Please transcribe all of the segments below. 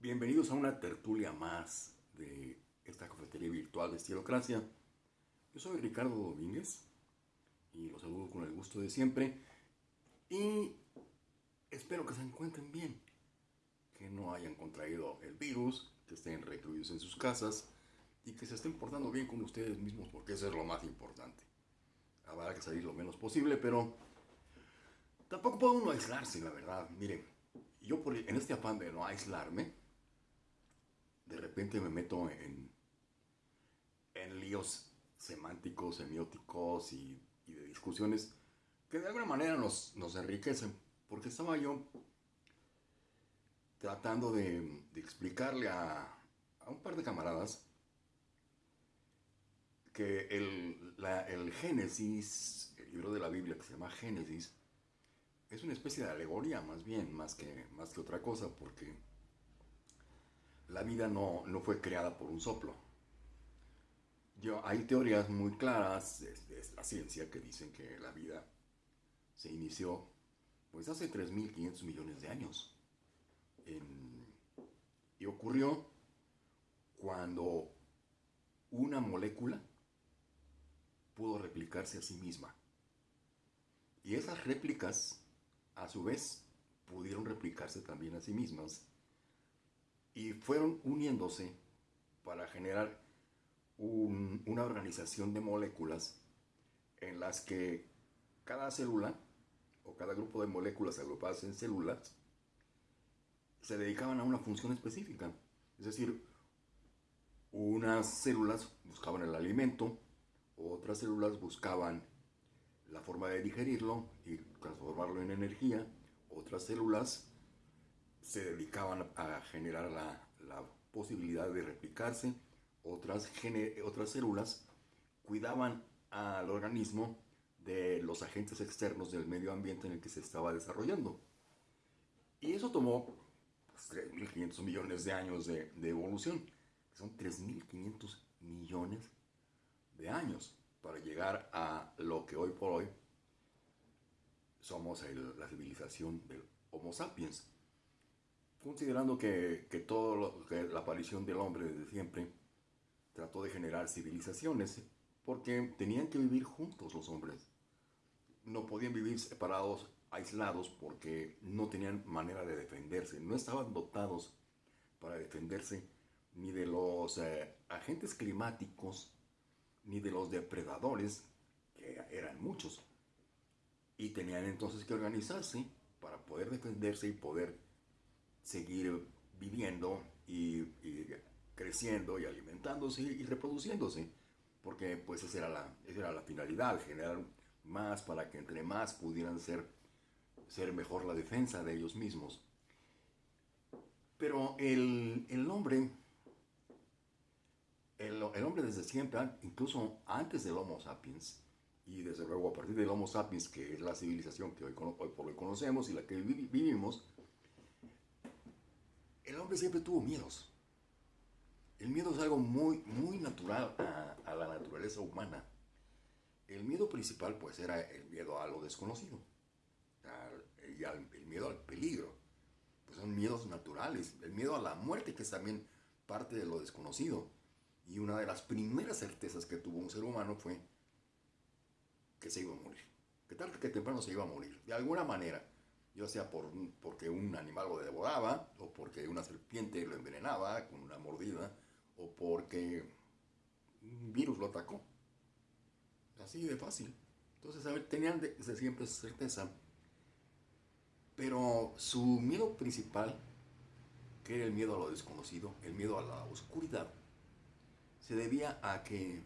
Bienvenidos a una tertulia más de esta cafetería virtual de Estilocracia. Yo soy Ricardo Domínguez y los saludo con el gusto de siempre y espero que se encuentren bien, que no hayan contraído el virus, que estén recluidos en sus casas y que se estén portando bien con ustedes mismos porque eso es lo más importante. Habrá que salir lo menos posible, pero tampoco puede uno aislarse, la verdad. Miren, yo en este afán de no aislarme, de repente me meto en, en líos semánticos, semióticos y, de discusiones que de alguna manera nos, nos enriquecen. Porque estaba yo tratando de, explicarle a, a, un par de camaradas que el, el Génesis, el libro de la Biblia que se llama Génesis, es una especie de alegoría más bien, más que, más que otra cosa, porque la vida no, no fue creada por un soplo. Yo, hay teorías muy claras de, la ciencia que dicen que la vida se inició pues hace 3.500 millones de años. y ocurrió cuando una molécula pudo replicarse a sí misma. Y esas réplicas a su vez, pudieron replicarse también a sí mismas y fueron uniéndose para generar una organización de moléculas en las que cada célula o cada grupo de moléculas agrupadas en células se dedicaban a una función específica. Es decir, unas células buscaban el alimento, otras células buscaban la forma de digerirlo y transformarlo en energía. Otras células se dedicaban a generar la, posibilidad de replicarse. Otras, otras células cuidaban al organismo de los agentes externos del medio ambiente en el que se estaba desarrollando. Y eso tomó 3.500 pues, millones de años de, de evolución. Son 3.500 millones de años llegar a lo que hoy por hoy somos la civilización del Homo sapiens. Considerando que, que todo la aparición del hombre desde siempre trató de generar civilizaciones, porque tenían que vivir juntos los hombres. No podían vivir separados, aislados, porque no tenían manera de defenderse, no estaban dotados para defenderse ni de los eh, agentes climáticos, ni de los depredadores, que eran muchos. Y tenían entonces que organizarse para poder defenderse y poder seguir viviendo y, creciendo y alimentándose y reproduciéndose. Porque pues esa era, la, era la finalidad, generar más para que entre más pudieran ser, ser mejor la defensa de ellos mismos. Pero el, el hombre el, hombre desde siempre, incluso antes del Homo sapiens, y desde luego a partir del Homo sapiens, que es la civilización que hoy, por hoy conocemos y la que vivimos, el hombre siempre tuvo miedos. El miedo es algo muy, muy natural a, la naturaleza humana. El miedo principal pues era el miedo a lo desconocido, y el miedo al peligro. Pues son miedos naturales. El miedo a la muerte que es también parte de lo desconocido y una de las primeras certezas que tuvo un ser humano fue que se iba a morir. Que tarde que temprano se iba a morir. De alguna manera. Ya sea por, porque un animal lo devoraba, o porque una serpiente lo envenenaba con una mordida, o porque un virus lo atacó. Así de fácil. Entonces, a ver, tenían de, siempre certeza. Pero su miedo principal, que era el miedo a lo desconocido, el miedo a la oscuridad, se debía a que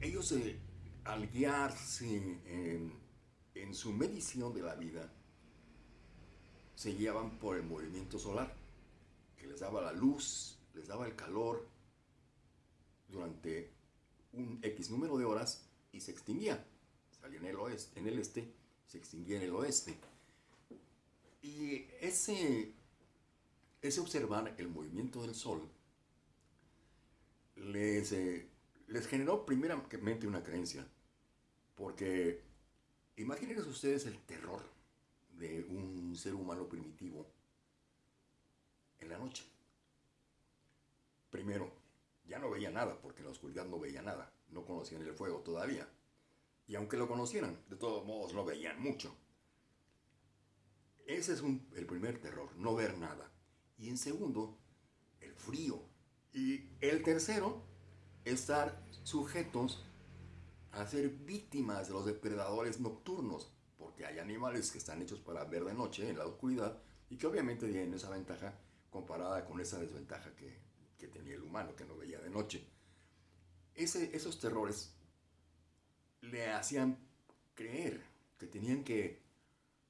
ellos eh, al guiarse en, su medición de la vida, se guiaban por el movimiento solar, que les daba la luz, les daba el calor durante un X número de horas y se extinguía. Salía en el oeste, en el este, se extinguía en el oeste. Y ese, ese observar el movimiento del sol les, eh, les generó primeramente una creencia. Porque imagínense ustedes el terror de un un ser humano primitivo en la noche. Primero, ya no veía nada, porque en la oscuridad no veía nada, no conocían el fuego todavía. Y aunque lo conocieran, de todos modos no veían mucho. Ese es el primer terror, no ver nada. Y en segundo, el frío. Y el tercero, estar sujetos a ser víctimas de los depredadores nocturnos, porque hay animales que están hechos para ver de noche en la oscuridad y que obviamente tienen esa ventaja comparada con esa desventaja que, tenía el humano, que no veía de noche. Esos terrores le hacían creer que tenían que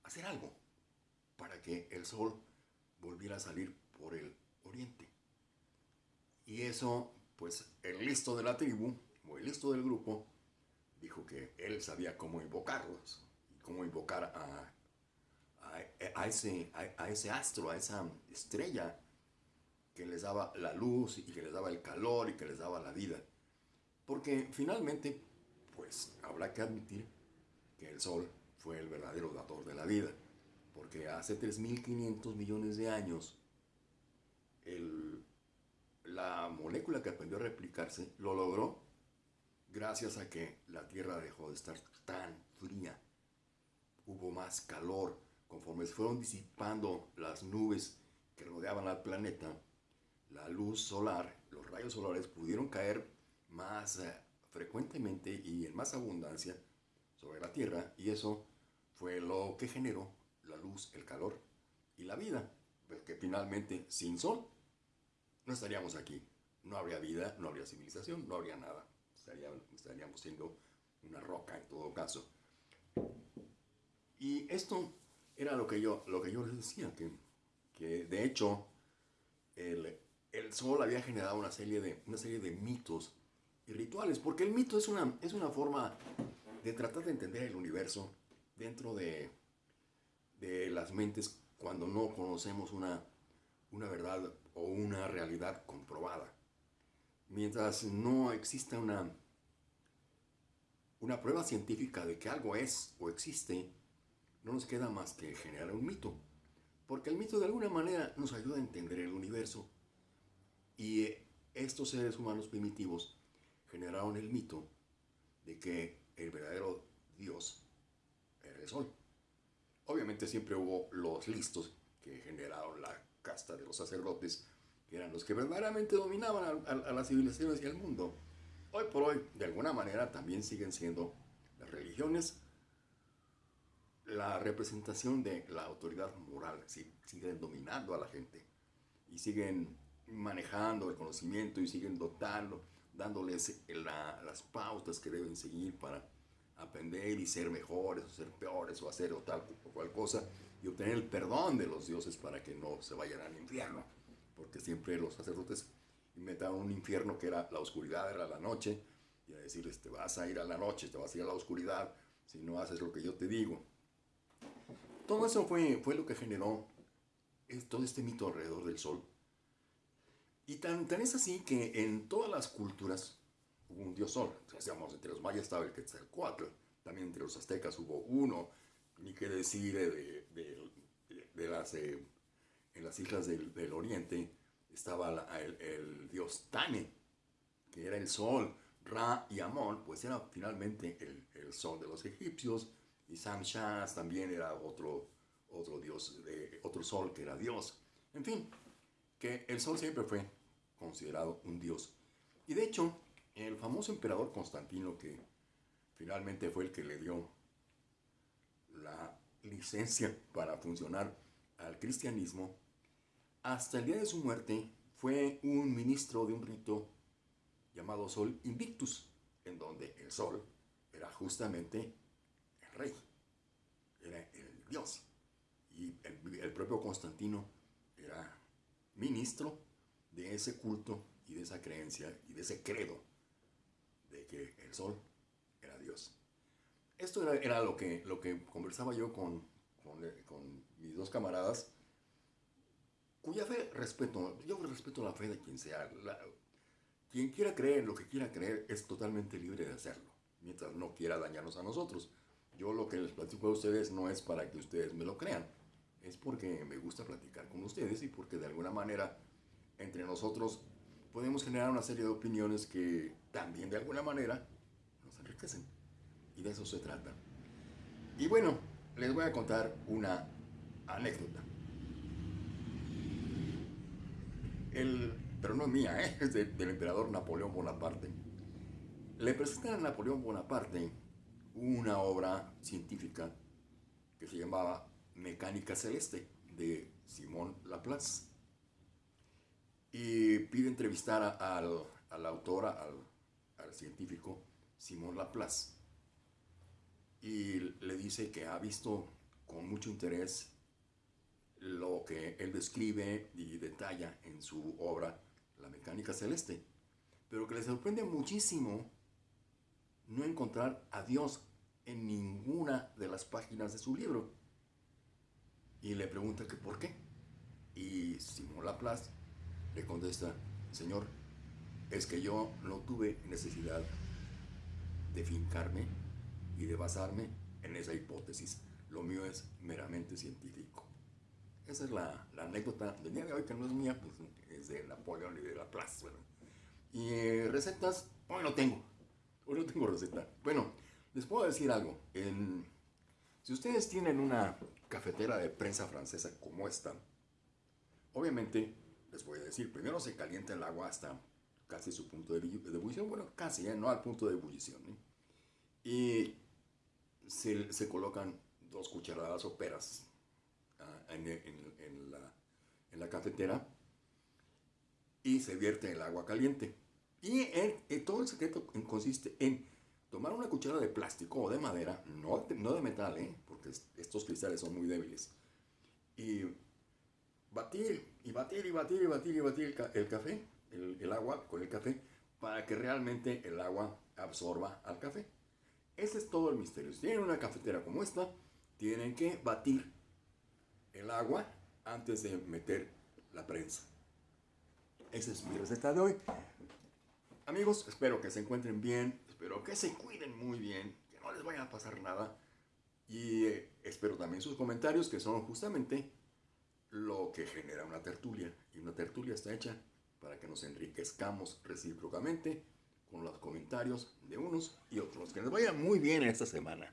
hacer algo para que el sol volviera a salir por el oriente. Y eso, pues el listo de la tribu, o el listo del grupo, dijo que él sabía cómo invocarlos, cómo invocar a, a, ese, a, ese astro, a esa estrella que les daba la luz y que les daba el calor y que les daba la vida. Porque finalmente, pues habrá que admitir que el sol fue el verdadero dador de la vida porque hace 3.500 millones de años la molécula que aprendió a replicarse lo logró gracias a que la Tierra dejó de estar tan fría. Hubo más calor conforme se fueron disipando las nubes que rodeaban al planeta. La luz solar, los rayos solares pudieron caer más eh, frecuentemente y en más abundancia sobre la Tierra y eso fue lo que generó la luz, el calor y la vida. Porque finalmente, sin sol, no estaríamos aquí. No habría vida, no habría civilización, no habría nada. Estaríamos, siendo una roca en todo caso. Y esto era lo que yo, lo que yo les decía, que, que de hecho el, el, sol había generado una serie, de, una serie de mitos y rituales, porque el mito es una, es una forma de tratar de entender el universo dentro de, de las mentes cuando no conocemos una, una verdad o una realidad comprobada. Mientras no exista una, una prueba científica de que algo es o existe, no nos queda más que generar un mito. Porque el mito de alguna manera nos ayuda a entender el universo. Y estos seres humanos primitivos generaron el mito de que el verdadero Dios era el sol. Obviamente siempre hubo los listos que generaron la casta de los sacerdotes, que eran los que verdaderamente dominaban a, las civilizaciones y al mundo. Hoy por hoy, de alguna manera, también siguen siendo las religiones la representación de la autoridad moral, siguen dominando a la gente y siguen manejando el conocimiento y siguen dotando, dándoles las pautas que deben seguir para aprender y ser mejores o ser peores o hacer o tal o cual cosa y obtener el perdón de los dioses para que no se vayan al infierno. Porque siempre los sacerdotes inventaron un infierno que era la oscuridad, era la noche, y a decirles, te vas a ir a la noche, te vas a ir a la oscuridad si no haces lo que yo te digo. Todo eso fue, fue lo que generó todo este mito alrededor del sol. Y tan, tan es así que en todas las culturas, hubo un dios sol. Decíamos, entre los mayas estaba el Quetzalcoatl, también entre los aztecas hubo uno, ni qué decir de, de, las, eh, en las islas del, del oriente estaba el, dios Tane, que era el sol, Ra y Amon, pues era finalmente el, el sol de los egipcios, y Samshas también era otro, otro dios, de, otro sol que era dios. En fin, que el sol siempre fue considerado un dios. Y de hecho, el famoso emperador Constantino, que finalmente fue el que le dio la licencia para funcionar al cristianismo, hasta el día de su muerte fue un ministro de un rito llamado Sol Invictus, en donde el sol era justamente el rey, era el dios. Y el, propio Constantino era ministro de ese culto y de esa creencia y de ese credo de que el sol era Dios. Esto era, lo, que, lo que conversaba yo con, con, mis dos camaradas, cuya fe respeto, yo respeto la fe de quien sea. quien quiera creer lo que quiera creer es totalmente libre de hacerlo, mientras no quiera dañarnos a nosotros. Yo lo que les platico a ustedes no es para que ustedes me lo crean, es porque me gusta platicar con ustedes y porque de alguna manera entre nosotros podemos generar una serie de opiniones que también de alguna manera nos enriquecen. Y de eso se trata. Y bueno, les voy a contar una anécdota. Pero no es mía, ¿eh? es del emperador Napoleón Bonaparte. Le presentan a Napoleón Bonaparte una obra científica que se llamaba Mecánica Celeste de Simón Laplace. Y pide entrevistar al, al autor, al, al científico Simón Laplace. Y le dice que ha visto con mucho interés lo que él describe y detalla en su obra La Mecánica Celeste, pero que le sorprende muchísimo no encontrar a Dios en ninguna de las páginas de su libro. Y le pregunta que por qué. Y Simón Laplace le contesta, Señor, es que yo no tuve necesidad de fincarme y de basarme en esa hipótesis. Lo mío es meramente científico. Esa es la, anécdota del día de hoy, que no es mía, pues es de Napoleón y de Laplace. Y eh, recetas, hoy no tengo. Hoy no tengo receta. Bueno, les puedo decir algo. si ustedes tienen una cafetera de prensa francesa como esta, obviamente les voy a decir, primero se calienta el agua hasta casi su punto de, ebullición, bueno, casi, ¿eh? no al punto de ebullición. ¿eh? Y se, colocan dos cucharadas soperas ah, en, en, la, en, la, cafetera y se vierte el agua caliente. Y todo el secreto consiste en tomar una cuchara de plástico o de madera, no, no de metal, ¿eh? porque estos cristales son muy débiles, y batir, y batir, y batir, y batir, y batir el, café, el, el, agua con el café, para que realmente el agua absorba al café. Ese es todo el misterio. Si tienen una cafetera como esta, tienen que batir el agua antes de meter la prensa. Esa es mi receta de hoy. Amigos, espero que se encuentren bien, espero que se cuiden muy bien, que no les vaya a pasar nada. Y eh, espero también sus comentarios, que son justamente lo que genera una tertulia. Y una tertulia está hecha para que nos enriquezcamos recíprocamente con los comentarios de unos y otros. Que les vaya muy bien esta semana.